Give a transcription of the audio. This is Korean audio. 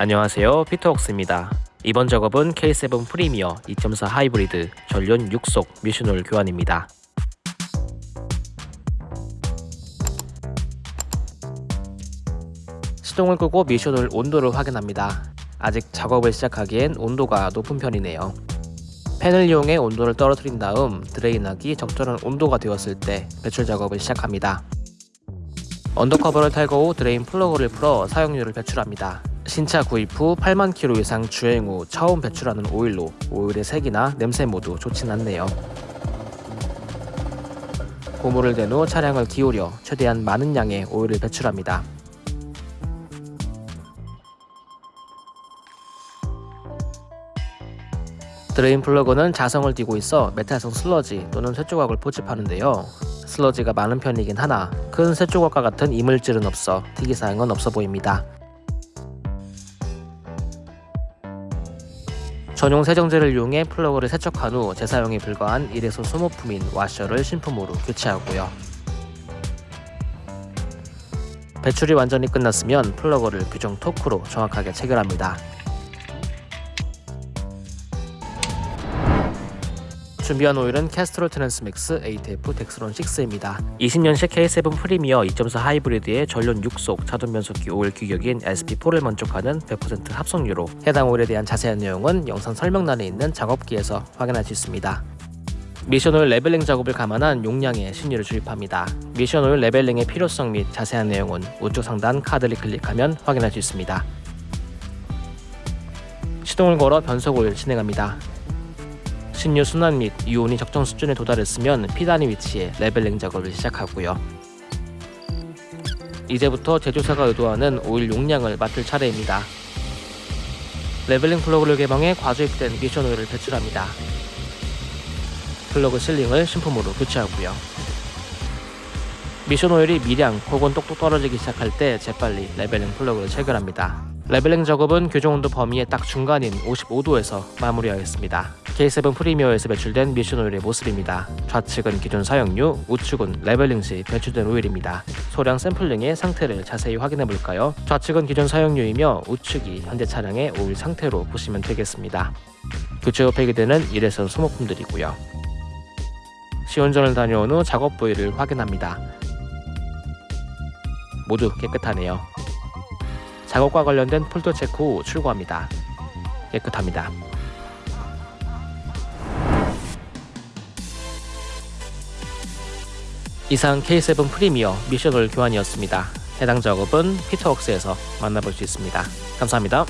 안녕하세요. 피터웍스입니다. 이번 작업은 K7 프리미어 2.4 하이브리드 전륜 6속 미션오일 교환입니다. 시동을 끄고 미션오일 온도를 확인합니다. 아직 작업을 시작하기엔 온도가 높은 편이네요. 팬을 이용해 온도를 떨어뜨린 다음 drain하기 적절한 온도가 되었을 때 배출 작업을 시작합니다. undercover를 탈거 후 drain 플러그를 풀어 사용유를 배출합니다 신차 구입 후 8만 킬로 이상 주행 후 처음 배출하는 오일로 오일의 색이나 냄새 모두 좋진 않네요. 고무를 댄 후 차량을 기울여 최대한 많은 양의 오일을 배출합니다. drain 플러그는 자성을 띠고 있어 메탈성 슬러지 또는 쇠조각을 포집하는데요. 슬러지가 많은 편이긴 하나 큰 쇠조각과 같은 이물질은 없어 특이사항은 없어 보입니다. 전용 세정제를 이용해 플러그를 세척한 후 재사용이 불가한 일회성 소모품인 와셔를 신품으로 교체하고요. 배출이 완전히 끝났으면 플러그를 규정 토크로 정확하게 체결합니다. 준비한 오일은 캐스트롤 트랜스맥스 ATF 덱스론 6입니다. 20년식 K7 프리미어 2.4 하이브리드의 전륜 6속 자동 변속기 오일 규격인 SP4를 만족하는 100% 합성유로 해당 오일에 대한 자세한 내용은 영상 설명란에 있는 작업기에서 확인할 수 있습니다. 미션오일 leveling 작업을 감안한 용량의 신유를 주입합니다. 미션오일 leveling의 필요성 및 자세한 내용은 우측 상단 카드를 클릭하면 확인할 수 있습니다. 시동을 걸어 변속 오일 진행합니다. 신유 순환 및 유온이 적정 수준에 도달했으면 P단 위치에 leveling 작업을 시작하고요. 이제부터 제조사가 의도하는 오일 용량을 맞출 차례입니다. leveling 플러그를 개방해 과주입된 미션 오일을 배출합니다. 플러그 sealing을 신품으로 교체하고요. 미션 오일이 미량 혹은 똑똑 떨어지기 시작할 때 재빨리 leveling 플러그를 체결합니다. leveling 작업은 규정 온도 범위의 딱 중간인 55도에서 마무리하겠습니다. K7 프리미어에서 배출된 미션 오일의 모습입니다. 좌측은 기존 사용유, 우측은 leveling 시 배출된 오일입니다. 소량 샘플링의 상태를 자세히 확인해 볼까요? 좌측은 기존 사용류이며 우측이 현재 차량의 오일 상태로 보시면 되겠습니다. 교체 후 폐기되는 1에서 소모품들이고요. 시운전을 다녀온 후 작업 부위를 확인합니다. 모두 깨끗하네요. 작업과 관련된 폴더 체크 후 출고합니다. 깨끗합니다. 이상 K7 프리미어 미션홀 교환이었습니다. 해당 작업은 피터웍스에서 만나볼 수 있습니다. 감사합니다.